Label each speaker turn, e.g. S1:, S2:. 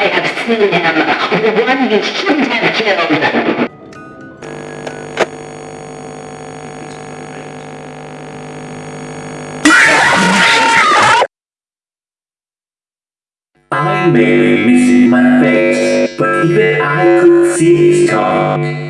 S1: I have seen him. The one you shouldn't have killed.
S2: I may be missing my face, but even I could see his tongue.